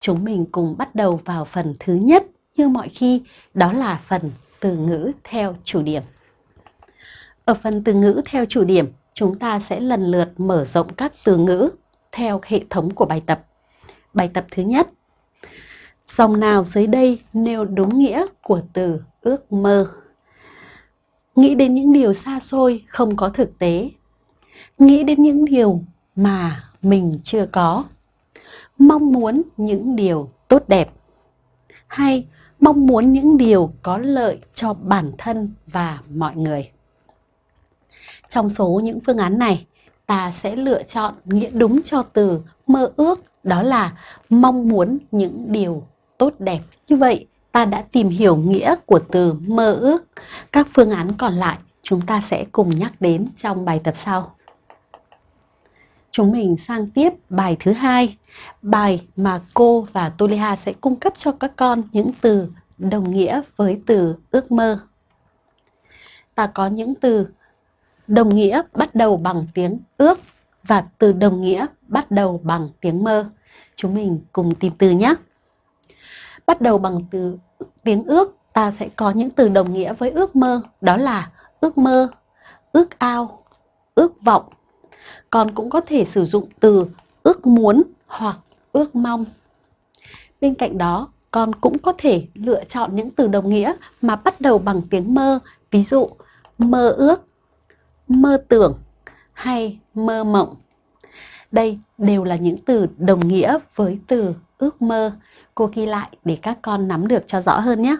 chúng mình cùng bắt đầu vào phần thứ nhất như mọi khi, đó là phần từ ngữ theo chủ điểm. Ở phần từ ngữ theo chủ điểm, chúng ta sẽ lần lượt mở rộng các từ ngữ theo hệ thống của bài tập. Bài tập thứ nhất. Dòng nào dưới đây nêu đúng nghĩa của từ ước mơ? Nghĩ đến những điều xa xôi không có thực tế. Nghĩ đến những điều mà mình chưa có. Mong muốn những điều tốt đẹp. Hay mong muốn những điều có lợi cho bản thân và mọi người. Trong số những phương án này, ta sẽ lựa chọn nghĩa đúng cho từ mơ ước, đó là mong muốn những điều tốt đẹp. Như vậy, ta đã tìm hiểu nghĩa của từ mơ ước. Các phương án còn lại chúng ta sẽ cùng nhắc đến trong bài tập sau. Chúng mình sang tiếp bài thứ hai, bài mà cô và Tuliha sẽ cung cấp cho các con những từ đồng nghĩa với từ ước mơ. Ta có những từ đồng nghĩa bắt đầu bằng tiếng ước và từ đồng nghĩa bắt đầu bằng tiếng mơ. Chúng mình cùng tìm từ nhé. Bắt đầu bằng từ tiếng ước, ta sẽ có những từ đồng nghĩa với ước mơ, đó là ước mơ, ước ao, ước vọng. Còn cũng có thể sử dụng từ ước muốn hoặc ước mong. Bên cạnh đó, con cũng có thể lựa chọn những từ đồng nghĩa mà bắt đầu bằng tiếng mơ, ví dụ mơ ước, mơ tưởng hay mơ mộng. Đây đều là những từ đồng nghĩa với từ ước mơ. Cô ghi lại để các con nắm được cho rõ hơn nhé.